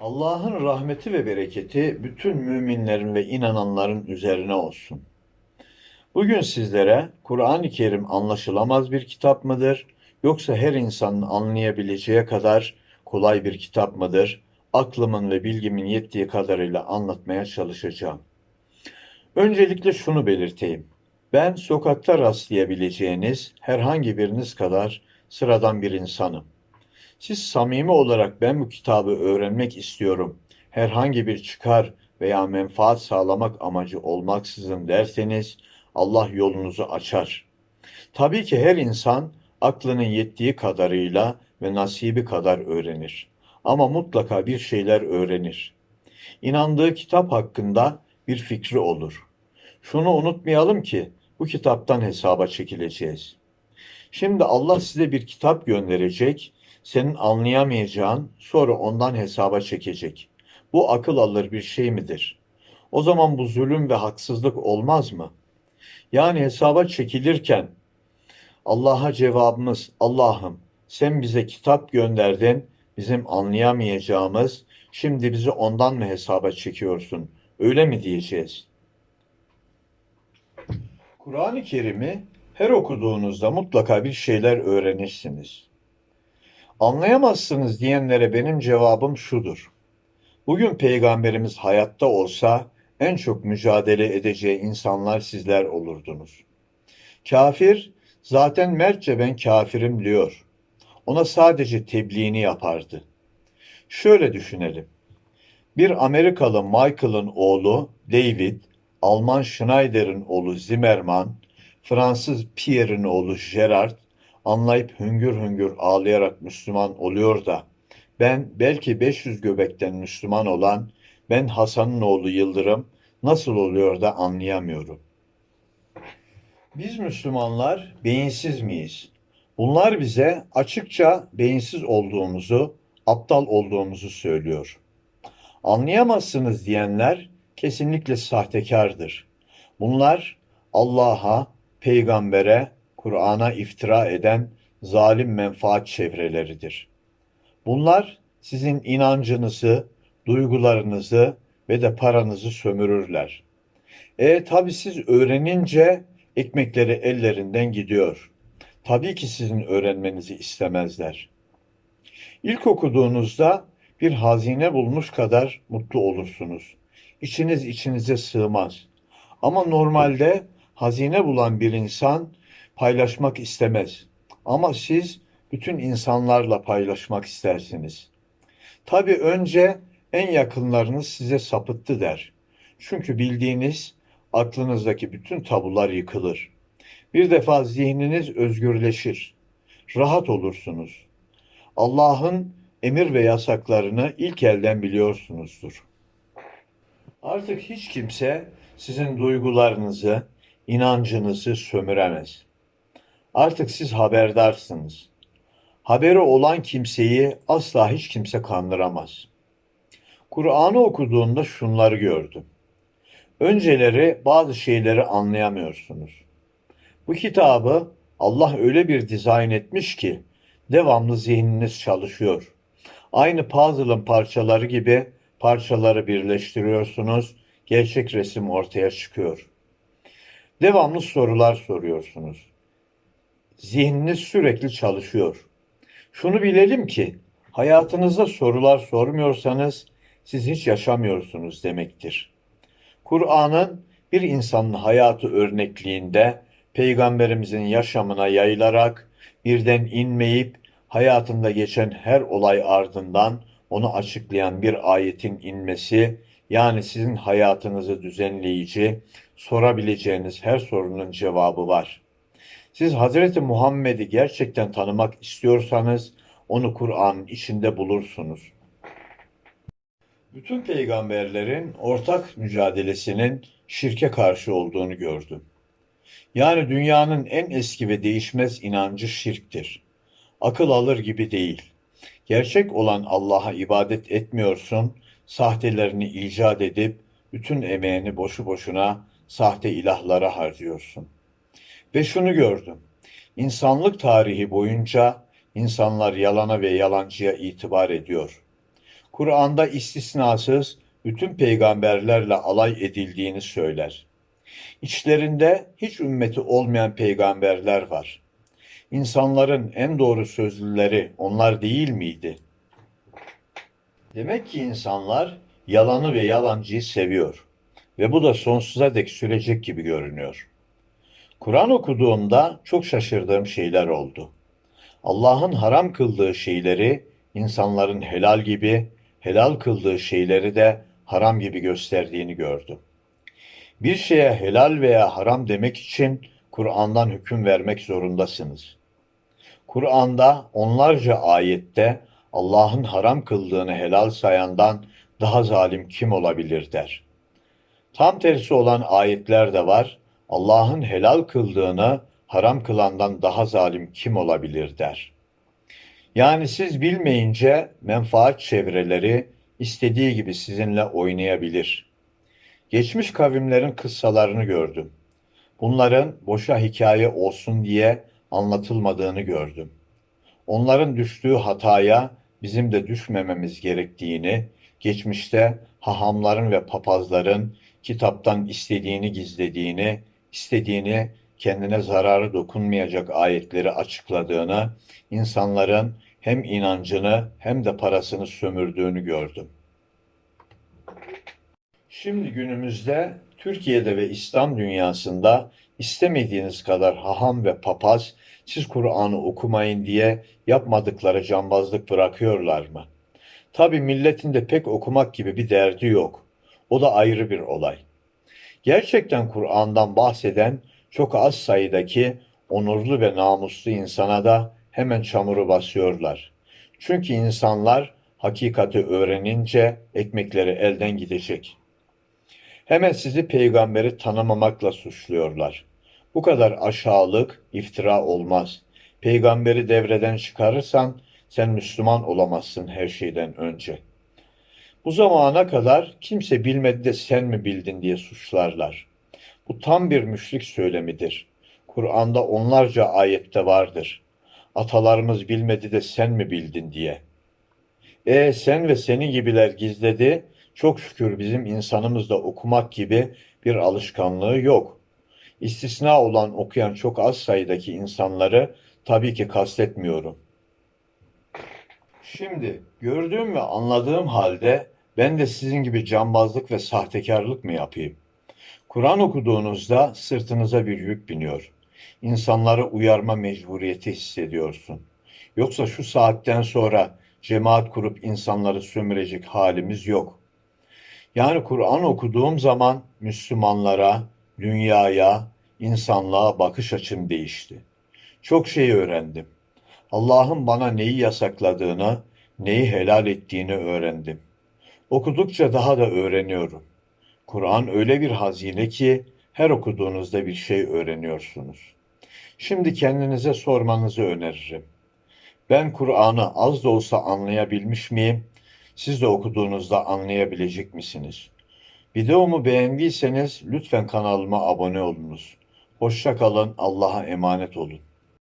Allah'ın rahmeti ve bereketi bütün müminlerin ve inananların üzerine olsun. Bugün sizlere Kur'an-ı Kerim anlaşılamaz bir kitap mıdır, yoksa her insanın anlayabileceği kadar kolay bir kitap mıdır? Aklımın ve bilgimin yettiği kadarıyla anlatmaya çalışacağım. Öncelikle şunu belirteyim. Ben sokakta rastlayabileceğiniz herhangi biriniz kadar sıradan bir insanım. Siz samimi olarak ben bu kitabı öğrenmek istiyorum, herhangi bir çıkar veya menfaat sağlamak amacı olmaksızın derseniz Allah yolunuzu açar. Tabii ki her insan aklının yettiği kadarıyla ve nasibi kadar öğrenir. Ama mutlaka bir şeyler öğrenir. İnandığı kitap hakkında bir fikri olur. Şunu unutmayalım ki bu kitaptan hesaba çekileceğiz. Şimdi Allah size bir kitap gönderecek senin anlayamayacağın sonra ondan hesaba çekecek. Bu akıl alır bir şey midir? O zaman bu zulüm ve haksızlık olmaz mı? Yani hesaba çekilirken Allah'a cevabımız Allah'ım sen bize kitap gönderdin bizim anlayamayacağımız şimdi bizi ondan mı hesaba çekiyorsun? Öyle mi diyeceğiz? Kur'an-ı Kerim'i her okuduğunuzda mutlaka bir şeyler öğrenirsiniz. Anlayamazsınız diyenlere benim cevabım şudur. Bugün peygamberimiz hayatta olsa en çok mücadele edeceği insanlar sizler olurdunuz. Kafir zaten mertçe ben kafirim diyor. Ona sadece tebliğini yapardı. Şöyle düşünelim. Bir Amerikalı Michael'ın oğlu David, Alman Schneider'in oğlu Zimmermann, Fransız Pierre'in oğlu Gerard, anlayıp hüngür hüngür ağlayarak Müslüman oluyor da ben belki 500 göbekten Müslüman olan ben Hasan'ın oğlu Yıldırım nasıl oluyor da anlayamıyorum. Biz Müslümanlar beyinsiz miyiz? Bunlar bize açıkça beyinsiz olduğumuzu, aptal olduğumuzu söylüyor. Anlayamazsınız diyenler kesinlikle sahtekardır. Bunlar Allah'a, peygambere, Kur'an'a iftira eden zalim menfaat çevreleridir. Bunlar sizin inancınızı, duygularınızı ve de paranızı sömürürler. E tabi siz öğrenince ekmekleri ellerinden gidiyor. Tabii ki sizin öğrenmenizi istemezler. İlk okuduğunuzda bir hazine bulmuş kadar mutlu olursunuz. İçiniz içinize sığmaz. Ama normalde hazine bulan bir insan paylaşmak istemez. Ama siz bütün insanlarla paylaşmak istersiniz. Tabii önce en yakınlarınız size sapıttı der. Çünkü bildiğiniz aklınızdaki bütün tabular yıkılır. Bir defa zihniniz özgürleşir. Rahat olursunuz. Allah'ın emir ve yasaklarını ilk elden biliyorsunuzdur. Artık hiç kimse sizin duygularınızı, inancınızı sömüremez. Artık siz haberdarsınız. Haberi olan kimseyi asla hiç kimse kandıramaz. Kur'an'ı okuduğunda şunları gördüm. Önceleri bazı şeyleri anlayamıyorsunuz. Bu kitabı Allah öyle bir dizayn etmiş ki devamlı zihniniz çalışıyor. Aynı puzzle'ın parçaları gibi parçaları birleştiriyorsunuz, gerçek resim ortaya çıkıyor. Devamlı sorular soruyorsunuz. Zihniniz sürekli çalışıyor. Şunu bilelim ki hayatınızda sorular sormuyorsanız siz hiç yaşamıyorsunuz demektir. Kur'an'ın bir insanın hayatı örnekliğinde peygamberimizin yaşamına yayılarak birden inmeyip hayatında geçen her olay ardından onu açıklayan bir ayetin inmesi yani sizin hayatınızı düzenleyici, sorabileceğiniz her sorunun cevabı var. Siz Hazreti Muhammed'i gerçekten tanımak istiyorsanız onu Kur'an'ın içinde bulursunuz. Bütün peygamberlerin ortak mücadelesinin şirke karşı olduğunu gördüm. Yani dünyanın en eski ve değişmez inancı şirktir. Akıl alır gibi değil. Gerçek olan Allah'a ibadet etmiyorsun, sahtelerini icat edip bütün emeğini boşu boşuna sahte ilahlara harcıyorsun. Ve şunu gördüm. İnsanlık tarihi boyunca insanlar yalana ve yalancıya itibar ediyor. Kur'an'da istisnasız bütün peygamberlerle alay edildiğini söyler. İçlerinde hiç ümmeti olmayan peygamberler var. İnsanların en doğru sözlüleri onlar değil miydi? Demek ki insanlar yalanı ve yalancıyı seviyor ve bu da sonsuza dek sürecek gibi görünüyor. Kur'an okuduğumda çok şaşırdığım şeyler oldu. Allah'ın haram kıldığı şeyleri insanların helal gibi, helal kıldığı şeyleri de haram gibi gösterdiğini gördüm. Bir şeye helal veya haram demek için Kur'an'dan hüküm vermek zorundasınız. Kur'an'da onlarca ayette Allah'ın haram kıldığını helal sayandan daha zalim kim olabilir der. Tam tersi olan ayetler de var. Allah'ın helal kıldığını haram kılandan daha zalim kim olabilir der. Yani siz bilmeyince menfaat çevreleri istediği gibi sizinle oynayabilir. Geçmiş kavimlerin kıssalarını gördüm. Bunların boşa hikaye olsun diye anlatılmadığını gördüm. Onların düştüğü hataya bizim de düşmememiz gerektiğini, geçmişte hahamların ve papazların kitaptan istediğini gizlediğini, istediğini kendine zararı dokunmayacak ayetleri açıkladığını, insanların hem inancını hem de parasını sömürdüğünü gördüm. Şimdi günümüzde Türkiye'de ve İslam dünyasında istemediğiniz kadar haham ve papaz siz Kur'an'ı okumayın diye yapmadıkları cambazlık bırakıyorlar mı? Tabi milletin de pek okumak gibi bir derdi yok. O da ayrı bir olay. Gerçekten Kur'an'dan bahseden çok az sayıdaki onurlu ve namuslu insana da hemen çamuru basıyorlar. Çünkü insanlar hakikati öğrenince ekmekleri elden gidecek. Hemen sizi peygamberi tanımamakla suçluyorlar. Bu kadar aşağılık, iftira olmaz. Peygamberi devreden çıkarırsan sen Müslüman olamazsın her şeyden önce. Bu zamana kadar kimse bilmedi de sen mi bildin diye suçlarlar. Bu tam bir müşrik söylemidir. Kur'an'da onlarca ayette vardır. Atalarımız bilmedi de sen mi bildin diye. E sen ve senin gibiler gizledi, çok şükür bizim insanımızda okumak gibi bir alışkanlığı yok. İstisna olan okuyan çok az sayıdaki insanları tabii ki kastetmiyorum. Şimdi gördüğüm ve anladığım halde ben de sizin gibi cambazlık ve sahtekarlık mı yapayım? Kur'an okuduğunuzda sırtınıza bir yük biniyor. İnsanları uyarma mecburiyeti hissediyorsun. Yoksa şu saatten sonra cemaat kurup insanları sömürecek halimiz yok. Yani Kur'an okuduğum zaman Müslümanlara, dünyaya, insanlığa bakış açım değişti. Çok şey öğrendim. Allah'ın bana neyi yasakladığını, neyi helal ettiğini öğrendim. Okudukça daha da öğreniyorum. Kur'an öyle bir hazine ki her okuduğunuzda bir şey öğreniyorsunuz. Şimdi kendinize sormanızı öneririm. Ben Kur'an'ı az da olsa anlayabilmiş miyim? Siz de okuduğunuzda anlayabilecek misiniz? Videomu beğendiyseniz lütfen kanalıma abone olunuz. Hoşça kalın, Allah'a emanet olun.